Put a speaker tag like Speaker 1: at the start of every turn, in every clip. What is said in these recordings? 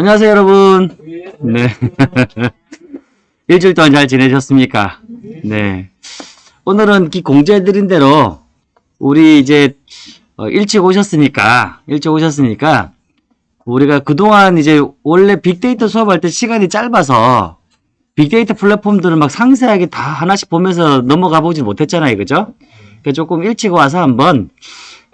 Speaker 1: 안녕하세요, 여러분. 네. 일주일 동안 잘 지내셨습니까? 네. 오늘은 기 공지해드린 대로, 우리 이제, 어, 일찍 오셨으니까, 일찍 오셨으니까, 우리가 그동안 이제 원래 빅데이터 수업할 때 시간이 짧아서, 빅데이터 플랫폼들을 막 상세하게 다 하나씩 보면서 넘어가 보지 못했잖아요. 그죠? 그러니까 조금 일찍 와서 한번,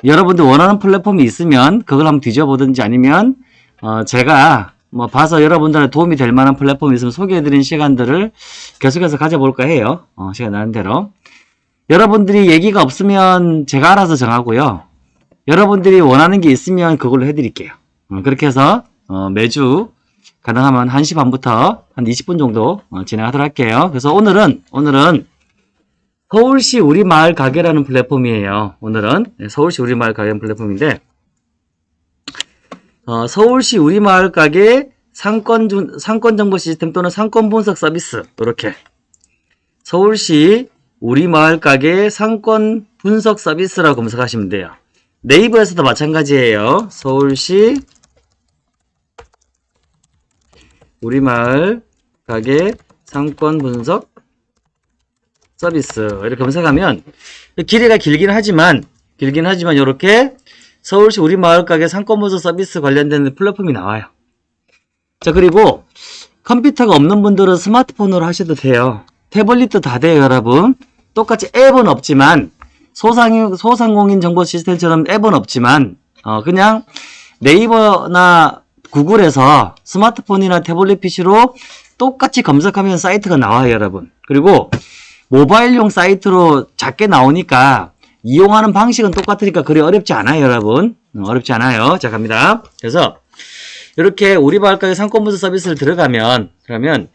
Speaker 1: 여러분들 원하는 플랫폼이 있으면, 그걸 한번 뒤져보든지 아니면, 어, 제가 뭐 봐서 여러분들한테 도움이 될 만한 플랫폼이 있으면 소개해드린 시간들을 계속해서 가져볼까 해요. 어, 시간 나는 대로. 여러분들이 얘기가 없으면 제가 알아서 정하고요. 여러분들이 원하는 게 있으면 그걸로 해드릴게요. 어, 그렇게 해서 어, 매주 가능하면 1시 반부터 한 20분 정도 어, 진행하도록 할게요. 그래서 오늘은 오늘은 서울시 우리마을 가게라는 플랫폼이에요. 오늘은 네, 서울시 우리마을 가게 플랫폼인데 어, 서울시 우리마을 가게 상권, 준- 상권 정보 시스템 또는 상권 분석 서비스 이렇게 서울시 우리마을 가게 상권 분석 서비스라고 검색하시면 돼요. 네이버에서도 마찬가지예요. 서울시 우리마을 가게 상권 분석 서비스 이렇게 검색하면 길이가 길긴 하지만 길긴 하지만 이렇게 서울시 우리 마을 가게 상권분석 서비스 관련된 플랫폼이 나와요. 자, 그리고 컴퓨터가 없는 분들은 스마트폰으로 하셔도 돼요. 태블릿도 다 돼요, 여러분. 똑같이 앱은 없지만, 소상, 소상공인 정보 시스템처럼 앱은 없지만, 어, 그냥 네이버나 구글에서 스마트폰이나 태블릿 PC로 똑같이 검색하면 사이트가 나와요, 여러분. 그리고 모바일용 사이트로 작게 나오니까 이용하는 방식은 똑같으니까 그리 어렵지 않아요, 여러분. 어, 어렵지 않아요. 자, 갑니다. 그래서 이렇게 우리 마을가게 상권분석 서비스를 들어가면 그러면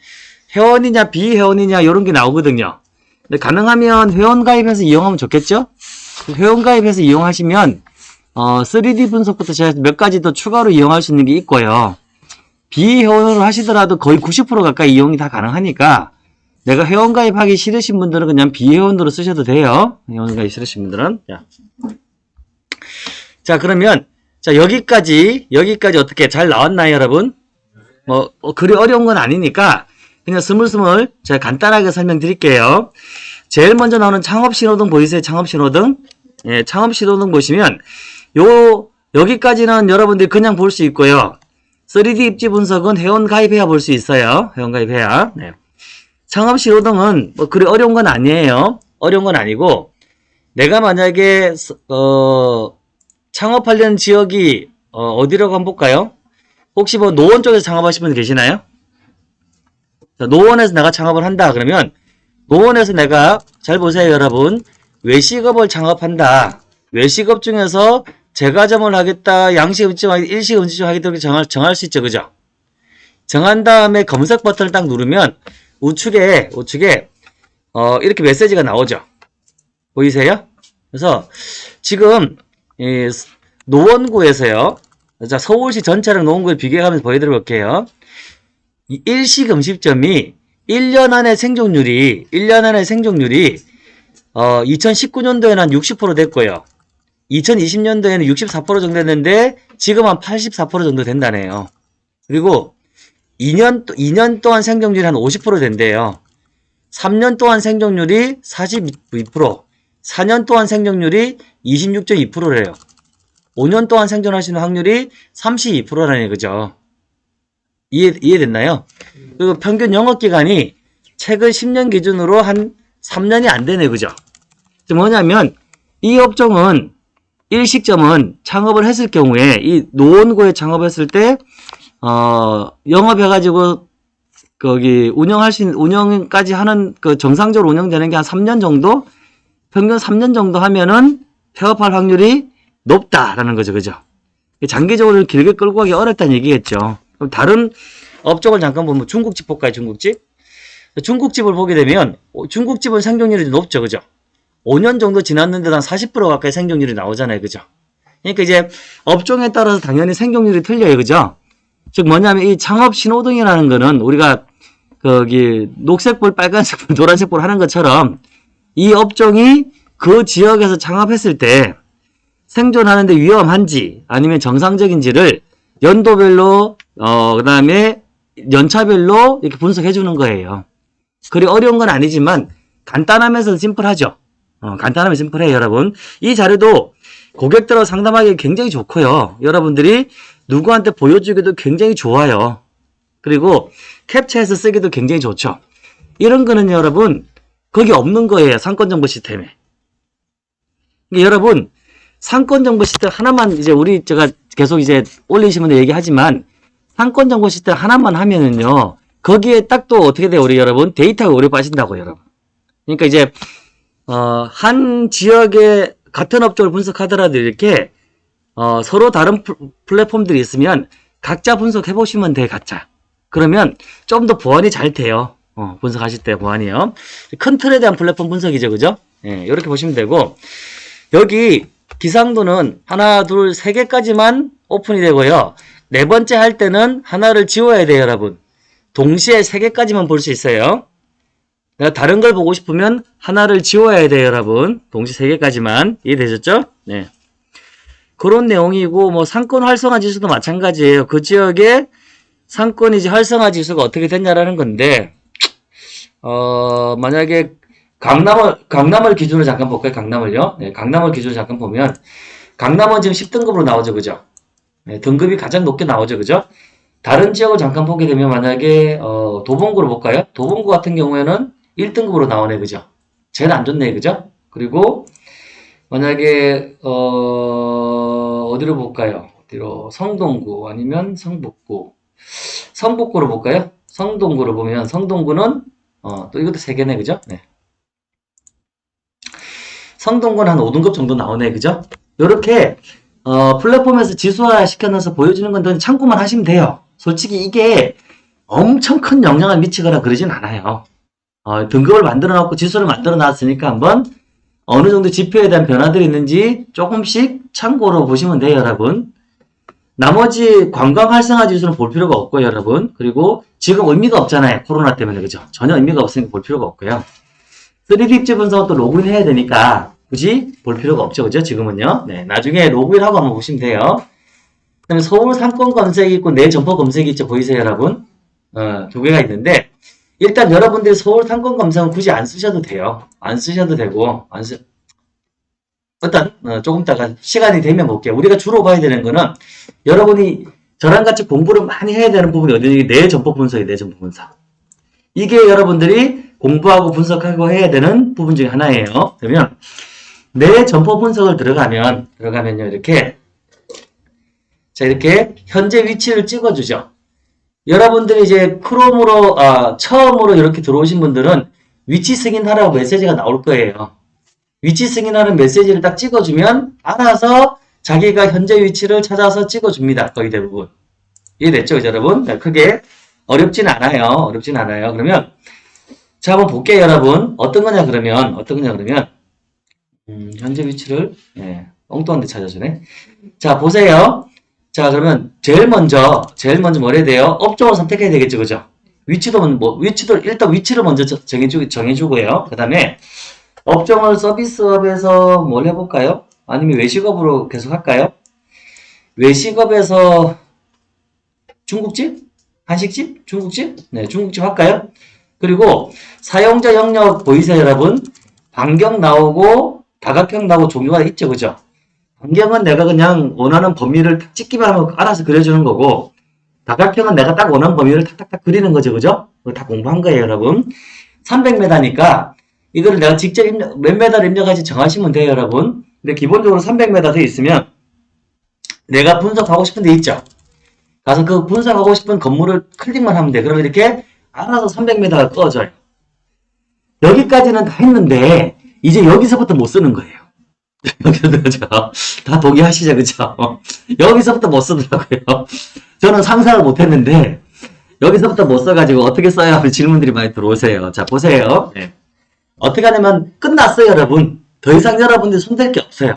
Speaker 1: 회원이냐 비회원이냐 이런 게 나오거든요. 근데 가능하면 회원 가입해서 이용하면 좋겠죠? 회원 가입해서 이용하시면 어, 3D 분석부터 제가 몇 가지 더 추가로 이용할 수 있는 게 있고요. 비회원으로 하시더라도 거의 90% 가까이 이용이 다 가능하니까 내가 회원 가입하기 싫으신 분들은 그냥 비회원으로 쓰셔도 돼요. 회원 가입 싫으신 분들은. 자, 자 그러면 자 여기까지 여기까지 어떻게 잘 나왔나요, 여러분? 뭐, 뭐 그리 어려운 건 아니니까 그냥 스물스물 제가 간단하게 설명드릴게요. 제일 먼저 나오는 창업 신호등 보이세요? 창업 신호등? 예, 창업 신호등 보시면 요 여기까지는 여러분들이 그냥 볼 수 있고요. 3D 입지 분석은 회원 가입해야 볼 수 있어요. 회원 가입해야. 네. 창업 신호등은 뭐 그리 어려운 건 아니에요. 어려운 건 아니고 내가 만약에 서- 어 창업하려는 지역이 어, 디라고 한번 볼까요? 혹시 뭐 노원 쪽에서 창업하신 분 계시나요? 자, 노원에서 내가 창업을 한다 그러면 노원에서 내가 잘 보세요 여러분 외식업을 창업한다 외식업 중에서 제과점을 하겠다 양식 음식 하겠다 일식 음식 하겠다 이렇게 정할, 정할 수 있죠 그죠? 정한 다음에 검색 버튼을 딱 누르면 우측에 우측에 어, 이렇게 메시지가 나오죠. 보이세요? 그래서 지금 이 노원구에서요. 자 서울시 전체랑 노원구를 비교하면서 보여드려 볼게요. 이 일식 음식점이 1년 안에 생존율이 1년 안에 생존율이 어, 2019년도에는 한 60% 됐고요. 2020년도에는 64% 정도 됐는데 지금 한 84% 정도 된다네요. 그리고 2년, 2년 동안 생존율이 한 50% 된대요. 3년 동안 생존율이 42%, 4년 동안 생존율이 26.2%래요. 5년 동안 생존하시는 확률이 32%라는 거죠. 이해, 이해됐나요? 그리고 평균 영업기간이 최근 10년 기준으로 한 3년이 안 되네, 그죠? 즉 뭐냐면, 이 업종은, 일식점은 창업을 했을 경우에, 이 노원구에 창업했을 때, 어, 영업해가지고, 거기, 운영할 수 있는, 운영까지 하는, 그, 정상적으로 운영되는 게 한 3년 정도? 평균 3년 정도 하면은 폐업할 확률이 높다라는 거죠. 그죠? 장기적으로 길게 끌고 가기 어렵다는 얘기겠죠. 그럼 다른 업종을 잠깐 보면 중국집 볼까요? 중국집? 중국집을 보게 되면, 어, 중국집은 생존율이 높죠. 그죠? 5년 정도 지났는데도 한 40% 가까이 생존율이 나오잖아요. 그죠? 그러니까 이제 업종에 따라서 당연히 생존율이 틀려요. 그죠? 즉 뭐냐면 이 창업 신호등이라는 거는 우리가 거기 녹색불, 빨간색불, 노란색불 하는 것처럼 이 업종이 그 지역에서 창업했을 때 생존하는데 위험한지 아니면 정상적인지를 연도별로 어, 그 다음에 연차별로 이렇게 분석해 주는 거예요. 그리 어려운 건 아니지만 간단하면서 심플하죠. 어, 간단하면 심플해요, 여러분. 이 자료도 고객들하고 상담하기 굉장히 좋고요. 여러분들이 누구한테 보여주기도 굉장히 좋아요. 그리고 캡처해서 쓰기도 굉장히 좋죠. 이런 거는 여러분 거기 없는 거예요. 상권정보 시스템에. 그러니까 여러분 상권정보 시스템 하나만 이제 우리 제가 계속 이제 올리시면 얘기하지만 상권정보 시스템 하나만 하면은요. 거기에 딱 또 어떻게 돼요, 우리 여러분? 데이터가 오래 빠진다고, 여러분. 그러니까 이제, 어, 한 지역의 같은 업종을 분석하더라도 이렇게, 어, 서로 다른 플- 플랫폼들이 있으면 각자 분석해 보시면 돼, 각자. 그러면 좀 더 보완이 잘 돼요. 어, 분석하실 때 보완이요. 큰 틀에 대한 플랫폼 분석이죠, 그죠? 예, 이렇게 보시면 되고, 여기 기상도는 하나, 둘, 세 개까지만 오픈이 되고요. 네 번째 할 때는 하나를 지워야 돼요, 여러분. 동시에 세 개까지만 볼 수 있어요. 내가 다른 걸 보고 싶으면 하나를 지워야 돼요, 여러분. 동시 세 개까지만. 이해되셨죠? 네. 그런 내용이고, 뭐, 상권 활성화 지수도 마찬가지예요. 그 지역에 상권 이제 활성화 지수가 어떻게 됐냐라는 건데, 어, 만약에 강남을, 강남을 기준으로 잠깐 볼까요? 강남을요? 네, 강남을 기준으로 잠깐 보면, 강남은 지금 10등급으로 나오죠, 그죠? 네, 등급이 가장 높게 나오죠, 그죠? 다른 지역을 잠깐 보게 되면 만약에 어, 도봉구를 볼까요? 도봉구 같은 경우에는 1등급으로 나오네, 그죠? 제일 안 좋네, 그죠? 그리고 만약에 어, 어디로 볼까요? 어디로 성동구 아니면 성북구, 성북구로 볼까요? 성동구로 보면 성동구는 어, 또 이것도 세 개네, 그죠? 네. 성동구는 한 5등급 정도 나오네, 그죠? 요렇게 어, 플랫폼에서 지수화 시켜놔서 보여주는 건데 참고만 하시면 돼요. 솔직히 이게 엄청 큰 영향을 미치거나 그러진 않아요. 어, 등급을 만들어 놓고 지수를 만들어 놨으니까 한번 어느 정도 지표에 대한 변화들이 있는지 조금씩 참고로 보시면 돼요, 여러분. 나머지 관광 활성화 지수는 볼 필요가 없고요, 여러분. 그리고 지금 의미가 없잖아요. 코로나 때문에, 그죠? 전혀 의미가 없으니까 볼 필요가 없고요. 3D 입지 분석은 또 로그인 해야 되니까 굳이 볼 필요가 없죠, 그죠? 지금은요. 네, 나중에 로그인하고 한번 보시면 돼요. 그 다음에 서울 상권 검색이 있고 내 점포 검색이 있죠. 보이세요, 여러분? 어, 두 개가 있는데, 일단 여러분들이 서울 상권 검색은 굳이 안 쓰셔도 돼요. 안 쓰셔도 되고, 안 쓰, 일단, 어, 조금 있다가 시간이 되면 볼게요. 우리가 주로 봐야 되는 거는, 여러분이 저랑 같이 공부를 많이 해야 되는 부분이 어디, 내 점포 분석이 내 점포 분석. 이게 여러분들이 공부하고 분석하고 해야 되는 부분 중에 하나예요. 그러면, 내 점포 분석을 들어가면, 들어가면요, 이렇게, 자, 이렇게 현재 위치를 찍어주죠. 여러분들이 이제 크롬으로, 아, 처음으로 이렇게 들어오신 분들은 위치 승인하라고 메시지가 나올 거예요. 위치 승인하는 메시지를 딱 찍어주면 알아서 자기가 현재 위치를 찾아서 찍어줍니다. 거의 대부분. 이해됐죠, 그죠, 여러분? 네, 크게 어렵진 않아요. 어렵진 않아요. 그러면, 자, 한번 볼게요, 여러분. 어떤 거냐, 그러면, 어떤 거냐, 그러면, 음, 현재 위치를, 예, 엉뚱한 데 찾아주네. 자, 보세요. 자, 그러면, 제일 먼저, 제일 먼저 뭘 해야 돼요? 업종을 선택해야 되겠죠, 그죠? 위치도, 뭐, 위치도, 일단 위치를 먼저 저- 정해주, 정해주고요. 그 다음에, 업종을 서비스업에서 뭘 해볼까요? 아니면 외식업으로 계속 할까요? 외식업에서 중국집? 한식집? 중국집? 네, 중국집 할까요? 그리고 사용자 영역 보이세요, 여러분? 반경 나오고 다각형 나오고 종류가 있죠, 그죠? 반경은 내가 그냥 원하는 범위를 탁 찍기만 하면 알아서 그려주는 거고, 다각형은 내가 딱 원하는 범위를 탁탁탁 그리는 거죠, 그죠? 그거 다 공부한 거예요, 여러분. 300m니까 이거를 내가 직접 입력, 몇 메다를 입력할지 정하시면 돼요, 여러분. 근데 기본적으로 300m 돼 있으면 내가 분석하고 싶은 데 있죠. 가서 그 분석하고 싶은 건물을 클릭만 하면 돼. 그러면 이렇게 알아서 300m가 꺼져요. 여기까지는 다 했는데 이제 여기서부터 못 쓰는 거예요. 여기서 그죠? 다 동의하시죠, 그죠? 여기서부터 못 쓰더라고요. 저는 상상을 못 했는데 여기서부터 못 써가지고 어떻게 써야 하는 질문들이 많이 들어오세요. 자, 보세요. 네. 어떻게 하냐면 끝났어요, 여러분. 더 이상 여러분들 손댈 게 없어요.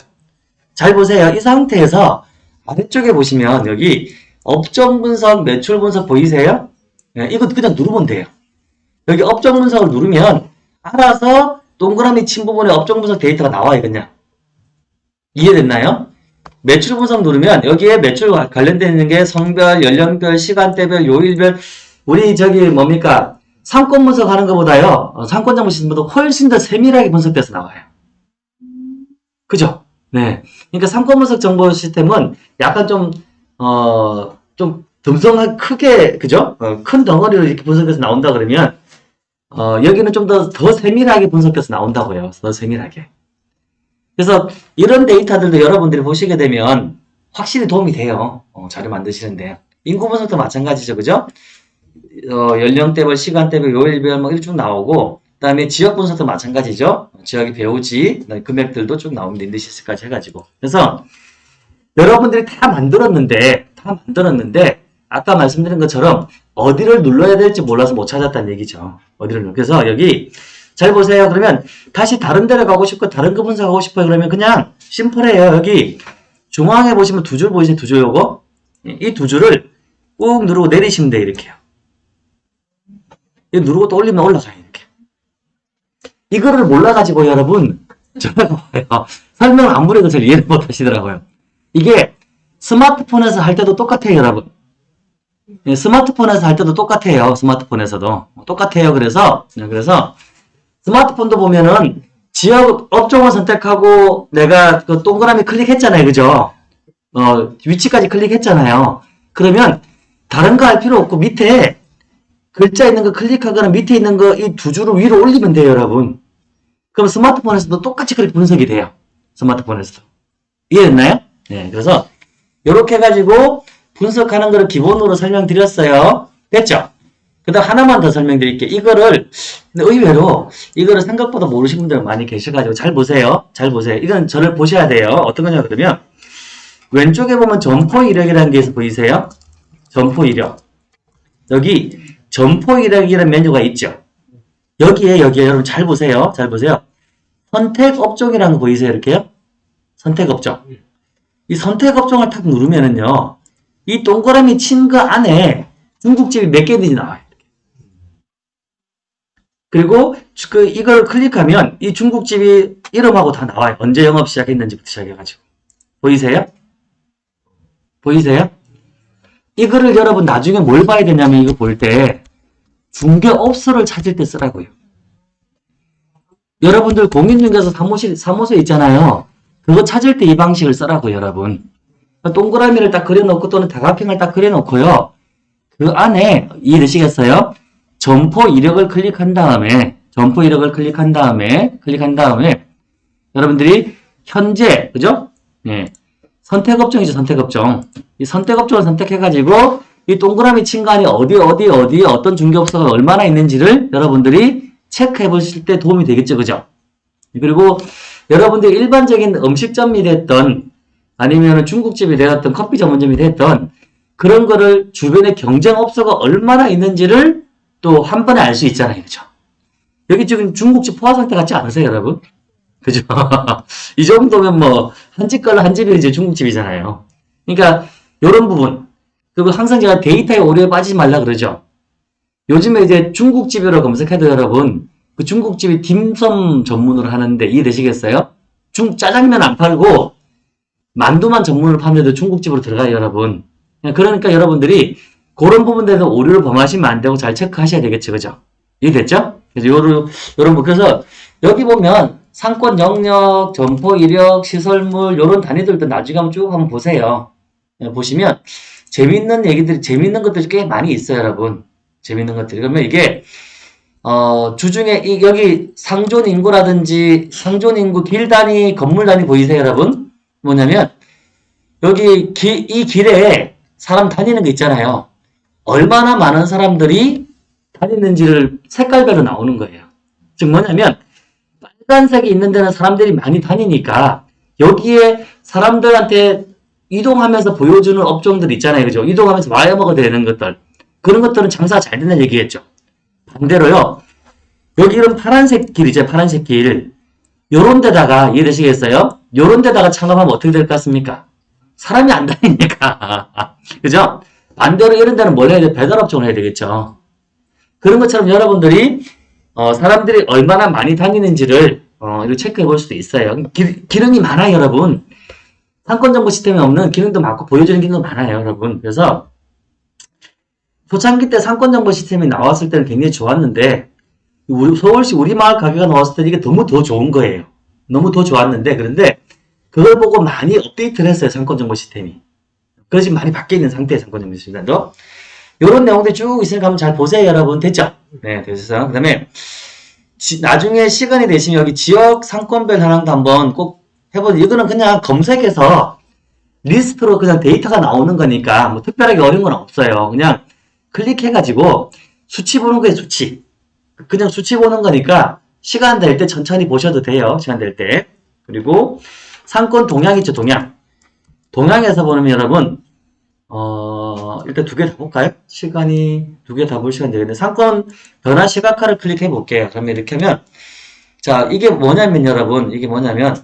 Speaker 1: 잘 보세요. 이 상태에서 아래쪽에 보시면 여기 업종 분석, 매출 분석 보이세요? 네, 이거 그냥 누르면 돼요. 여기 업종 분석을 누르면 알아서 동그라미 친 부분에 업종 분석 데이터가 나와요, 그냥. 이해됐나요? 매출 분석 누르면 여기에 매출 관련되어 있는 게 성별, 연령별, 시간대별, 요일별 우리 저기 뭡니까 상권 분석하는 것보다요 어, 상권 정보 시스템보다 훨씬 더 세밀하게 분석돼서 나와요. 그죠? 네. 그러니까 상권 분석 정보 시스템은 약간 좀 어, 좀 듬성한 크게 그죠? 어, 큰 덩어리로 이렇게 분석해서 나온다 그러면 어, 여기는 좀 더 더 세밀하게 분석해서 나온다고요. 더 세밀하게. 그래서 이런 데이터들도 여러분들이 보시게 되면 확실히 도움이 돼요. 어, 자료 만드시는데. 인구 분석도 마찬가지죠. 그죠? 어, 연령대별, 시간대별, 요일별 뭐 이렇게 쭉 나오고 그 다음에 지역 분석도 마찬가지죠. 지역의 배우지, 금액들도 쭉 나옵니다. 인디시스까지 해가지고. 그래서 여러분들이 다 만들었는데 다 만들었는데 아까 말씀드린 것처럼 어디를 눌러야 될지 몰라서 못 찾았다는 얘기죠. 어디를 눌러. 그래서 여기 잘 보세요. 그러면 다시 다른 데로 가고 싶고 다른 거 분석하고 싶어요. 그러면 그냥 심플해요. 여기 중앙에 보시면 두 줄 보이세요? 두 줄 요거? 이 두 줄을 꾹 누르고 내리시면 돼요. 이렇게요. 이 누르고 또 올리면 올라가요. 이렇게. 이거를 몰라가지고 여러분. 설명을 아무리 해도 잘 이해를 못 하시더라고요. 이게 스마트폰에서 할 때도 똑같아요. 여러분. 예, 스마트폰에서 할 때도 똑같아요. 스마트폰에서도. 똑같아요. 그래서, 네, 그래서, 스마트폰도 보면은, 지역 업종을 선택하고, 내가 그 동그라미 클릭했잖아요. 그죠? 어, 위치까지 클릭했잖아요. 그러면, 다른 거 할 필요 없고, 밑에, 글자 있는 거 클릭하거나 밑에 있는 거 이 두 줄을 위로 올리면 돼요. 여러분. 그럼 스마트폰에서도 똑같이 그렇게 분석이 돼요. 스마트폰에서도. 이해됐나요? 네. 그래서, 요렇게 해가지고, 분석하는 거를 기본으로 설명드렸어요. 됐죠? 그 다음 하나만 더 설명드릴게요. 이거를, 근데 의외로 이거를 생각보다 모르시는 분들 많이 계셔가지고 잘 보세요. 잘 보세요. 이건 저를 보셔야 돼요. 어떤 거냐 그러면 왼쪽에 보면 점포 이력이라는 게 보이세요? 점포 이력. 여기 점포 이력이라는 메뉴가 있죠. 여기에 여기에 여러분 잘 보세요. 잘 보세요. 선택 업종이라는 거 보이세요? 이렇게요? 선택 업종. 이 선택 업종을 탁 누르면은요. 이 동그라미 친 거 안에 중국집이 몇 개든지 나와요. 그리고 그 이걸 클릭하면 이 중국집이 이름하고 다 나와요. 언제 영업 시작했는지부터 시작해가지고. 보이세요? 보이세요? 이거를 여러분 나중에 뭘 봐야 되냐면 이거 볼 때 중개업소를 찾을 때 쓰라고요. 여러분들 공인중개사 사무실, 사무소 있잖아요. 그거 찾을 때 이 방식을 쓰라고 여러분. 동그라미를 딱 그려놓고 또는 다각형을 딱 그려놓고요. 그 안에 이해되시겠어요? 점포 이력을 클릭한 다음에 점포 이력을 클릭한 다음에 클릭한 다음에 여러분들이 현재 그죠? 예. 선택업종이죠 선택업종 이 선택업종을 선택해가지고 이 동그라미 친 간이 어디 어디 어디에 어떤 중개업소가 얼마나 있는지를 여러분들이 체크해 보실 때 도움이 되겠죠 그죠? 그리고 여러분들이 일반적인 음식점이 됐던 아니면 중국집이 되었던 커피 전문점이 됐던 그런 거를 주변에 경쟁업소가 얼마나 있는지를 또 한 번에 알 수 있잖아요. 그죠? 여기 지금 중국집 포화 상태 같지 않으세요, 여러분? 그죠? 이 정도면 뭐, 한 집 걸로 한 집이 이제 중국집이잖아요. 그러니까, 요런 부분. 그리고 항상 제가 데이터에 오류에 빠지지 말라 그러죠? 요즘에 이제 중국집이라고 검색해도 여러분, 그 중국집이 딤섬 전문으로 하는데 이해되시겠어요? 중, 짜장면 안 팔고, 만두만 전문으로 파는데도 중국집으로 들어가요, 여러분. 그러니까 여러분들이 그런 부분들에서 오류를 범하시면 안 되고 잘 체크하셔야 되겠죠, 그죠? 이해됐죠? 그래서 요런, 요런 부 그래서 여기 보면 상권 영역, 점포 이력, 시설물, 요런 단위들도 나중에 한번 쭉 한번 보세요. 예, 보시면 재밌는 얘기들이, 재밌는 것들이 꽤 많이 있어요, 여러분. 재밌는 것들이. 그러면 이게, 어, 주중에 이, 여기 상존 인구라든지 상존 인구 길 단위, 건물 단위 보이세요, 여러분? 뭐냐면, 여기 기, 이 길에 사람 다니는 거 있잖아요. 얼마나 많은 사람들이 다니는지를 색깔별로 나오는 거예요. 즉 뭐냐면 빨간색이 있는 데는 사람들이 많이 다니니까 여기에 사람들한테 이동하면서 보여주는 업종들 있잖아요. 그죠? 이동하면서 먹어야 되는 것들. 그런 것들은 장사가 잘 된다는 얘기겠죠. 반대로요. 여기 이런 파란색 길이죠. 파란색 길. 요런 데다가 이해되시겠어요? 요런 데다가 창업하면 어떻게 될 것 같습니까? 사람이 안 다니니까. 그죠? 반대로 이런 데는 뭘 해야 돼? 배달업종을 해야 되겠죠. 그런 것처럼 여러분들이 어, 사람들이 얼마나 많이 다니는지를 어, 이렇게 체크해 볼 수도 있어요. 기, 기름이 많아요, 여러분. 상권 정보 시스템에 없는 기능도 많고 보여주는 기능도 많아요, 여러분. 그래서 초창기 때 상권 정보 시스템이 나왔을 때는 굉장히 좋았는데 우리 서울시 우리 마을 가게가 나왔을 때 이게 너무 더 좋은 거예요. 너무 더 좋았는데 그런데 그걸 보고 많이 업데이트를 했어요, 상권 정보 시스템이. 지금 많이 바뀌어 있는 상태의 상권 정보 시스템도. 이런 내용들 쭉 있으니까 한번 잘 보세요, 여러분. 됐죠? 네, 됐어요. 그 다음에 나중에 시간이 되시면 여기 지역 상권별 현황도 한번 꼭 해보세요. 이거는 그냥 검색해서 리스트로 그냥 데이터가 나오는 거니까 뭐 특별하게 어려운 건 없어요. 그냥 클릭해가지고 수치 보는 거예요, 수치. 그냥 수치 보는 거니까 시간 될 때 천천히 보셔도 돼요. 시간 될 때. 그리고 상권 동향 있죠, 동향. 동향에서 보면 여러분, 어, 일단 두 개 다 볼까요? 시간이 두 개 다 볼 시간 되겠는데, 상권 변화 시각화를 클릭해 볼게요. 그러면 이렇게 하면, 자, 이게 뭐냐면 여러분, 이게 뭐냐면,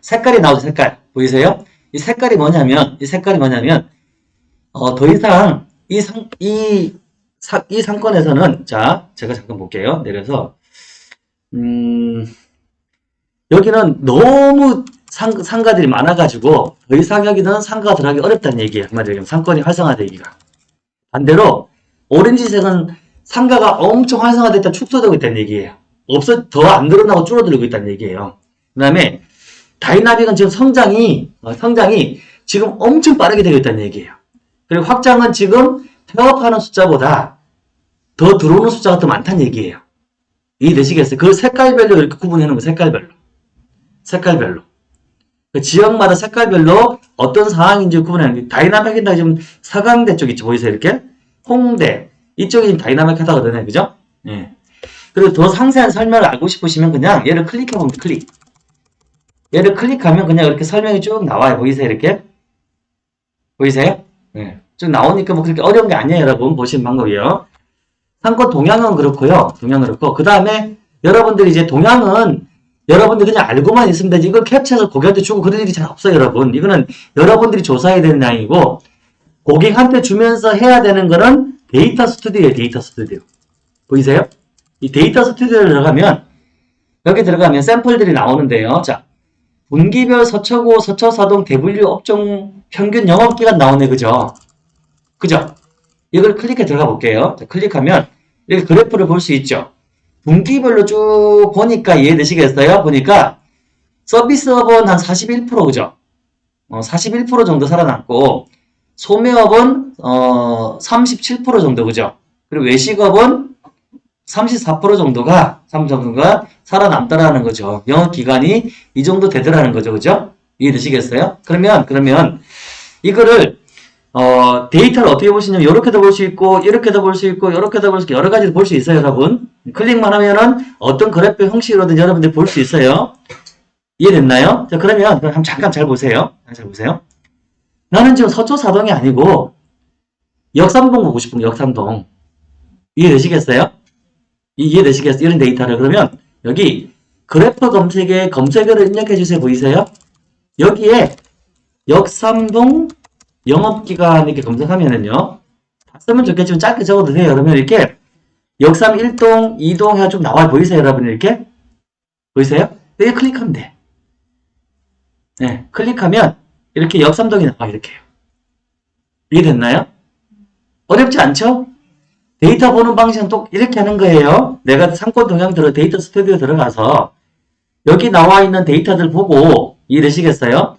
Speaker 1: 색깔이 나오죠, 색깔. 보이세요? 이 색깔이 뭐냐면, 이 색깔이 뭐냐면, 어, 더 이상 이 상, 이, 사, 이 상권에서는, 자, 제가 잠깐 볼게요. 내려서, 음, 여기는 너무 상, 상가들이 많아가지고, 더 이상 여기는 상가가 들어가기 어렵다는 얘기예요. 한마디로 상권이 활성화되기가. 반대로, 오렌지색은 상가가 엄청 활성화됐다 축소되고 있다는 얘기예요. 없어, 더 안 늘어나고 줄어들고 있다는 얘기예요. 그 다음에, 다이나믹은 지금 성장이, 어, 성장이 지금 엄청 빠르게 되고 있다는 얘기예요. 그리고 확장은 지금 폐업하는 숫자보다 더 들어오는 숫자가 더 많다는 얘기예요. 이해되시겠어요? 그 색깔별로 이렇게 구분해 놓은 거 색깔별로. 색깔별로. 그 지역마다 색깔별로 어떤 상황인지 게 다이나믹이다 지금 서강대 쪽 있죠. 보이세요? 이렇게? 홍대. 이쪽이 지금 다이나믹 하다거든요. 그죠? 예. 그리고 더 상세한 설명을 알고 싶으시면 그냥 얘를 클릭해 보면 돼, 클릭. 얘를 클릭하면 그냥 이렇게 설명이 쭉 나와요. 보이세요? 이렇게? 보이세요? 네. 쭉 나오니까 뭐 그렇게 어려운 게 아니에요. 여러분. 보시는 방법이요. 상권 동향은 그렇고요. 동향은 그렇고. 그 다음에 여러분들이 이제 동향은 여러분들 그냥 알고만 있으면 되지. 이걸 캡처해서 고객한테 주고 그런 일이 잘 없어요. 여러분. 이거는 여러분들이 조사해야 되는 양이고 고객한테 주면서 해야 되는 거는 데이터 스튜디오예요. 데이터 스튜디오. 보이세요? 이 데이터 스튜디오에 들어가면 여기 들어가면 샘플들이 나오는데요. 자, 분기별 서초구, 서초사동, 대분류 업종 평균 영업기간 나오네, 그죠? 그죠? 이걸 클릭해 들어가 볼게요. 자, 클릭하면 이렇게 그래프를 볼 수 있죠. 분기별로 쭉 보니까 이해되시겠어요? 보니까 서비스업은 한 41% 그죠? 어, 41% 정도 살아남고 소매업은 어, 37% 정도 그죠? 그리고 외식업은 34% 정도가 3 정도가 살아남더라는 거죠. 영업 기간이 이 정도 되더라는 거죠. 그죠? 이해되시겠어요? 그러면 그러면 이거를 어, 데이터를 어떻게 보시냐면 이렇게도 볼 수 있고 이렇게도 볼 수 있고 이렇게도 볼 수 있고 여러 가지로 볼 수 있어요, 여러분. 클릭만 하면은 어떤 그래프 형식으로든 여러분들 볼 수 있어요. 이해됐나요? 자, 그러면 한번 잠깐 잘 보세요. 잘 보세요. 나는 지금 서초사동이 아니고 역삼동 보고 싶은 거, 역삼동. 이해되시겠어요? 이해되시겠어요? 이런 데이터를 그러면 여기 그래프 검색에 검색어를 입력해 주세요. 보이세요? 여기에 역삼동 영업기간 이렇게 검색하면은요. 다 쓰면 좋겠지만 짧게 적어도 돼요. 그러면 이렇게 역삼 1동, 2동 해가 좀 나와 보이세요? 여러분 이렇게? 보이세요? 여기 클릭하면 돼. 네, 클릭하면 이렇게 역삼동이 나와 이렇게요. 이해 됐나요? 어렵지 않죠? 데이터 보는 방식은 또 이렇게 하는 거예요. 내가 상권 동향 들어 데이터 스튜디오 들어가서 여기 나와 있는 데이터들 보고 이해되시겠어요?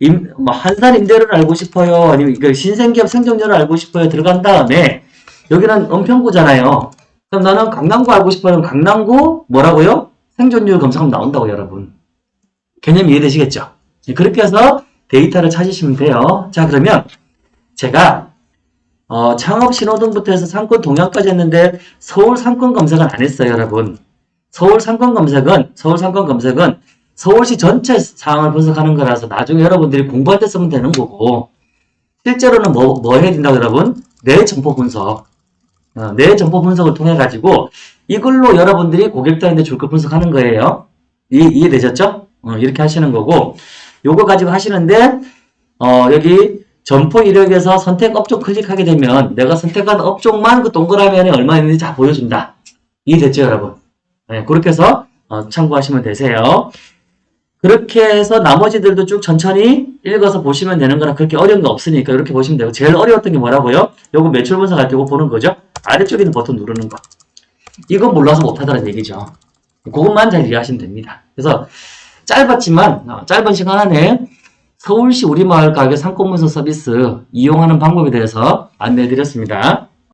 Speaker 1: 임, 뭐 환산 임대료를 알고 싶어요. 아니면 그 신생기업 생존율을 알고 싶어요. 들어간 다음에 여기는 은평구잖아요. 그럼 나는 강남구 알고 싶어요. 강남구 뭐라고요? 생존율 검색하면 나온다고 여러분. 개념 이해되시겠죠? 네, 그렇게 해서 데이터를 찾으시면 돼요. 자 그러면 제가 어, 창업 신호등부터 해서 상권 동향까지 했는데 서울 상권 검색은 안 했어요, 여러분. 서울 상권 검색은 서울 상권 검색은 서울시 전체 상황을 분석하는 거라서 나중에 여러분들이 공부할 때 쓰면 되는 거고 실제로는 뭐, 뭐 해야 된다고 여러분? 내 점포 분석. 어, 내 점포 분석을 통해 가지고 이걸로 여러분들이 고객들한테 줄거 분석하는 거예요. 이, 이해되셨죠? 어, 이렇게 하시는 거고 요거 가지고 하시는데 어, 여기 점포 이력에서 선택 업종 클릭하게 되면 내가 선택한 업종만 그 동그라미 안에 얼마 있는지 다 보여준다. 이해됐죠, 여러분? 네, 그렇게 해서 어, 참고하시면 되세요. 그렇게 해서 나머지들도 쭉 천천히 읽어서 보시면 되는 거라 그렇게 어려운 거 없으니까 이렇게 보시면 되고 제일 어려웠던 게 뭐라고요? 요거 매출 분석 할 때 이거 보는 거죠? 아래쪽에는 버튼 누르는 거. 이거 몰라서 못하다는 얘기죠. 그것만 잘 이해하시면 됩니다. 그래서 짧았지만 어, 짧은 시간 안에 서울시 우리마을 가게 상권문서 서비스 이용하는 방법에 대해서 안내해 드렸습니다.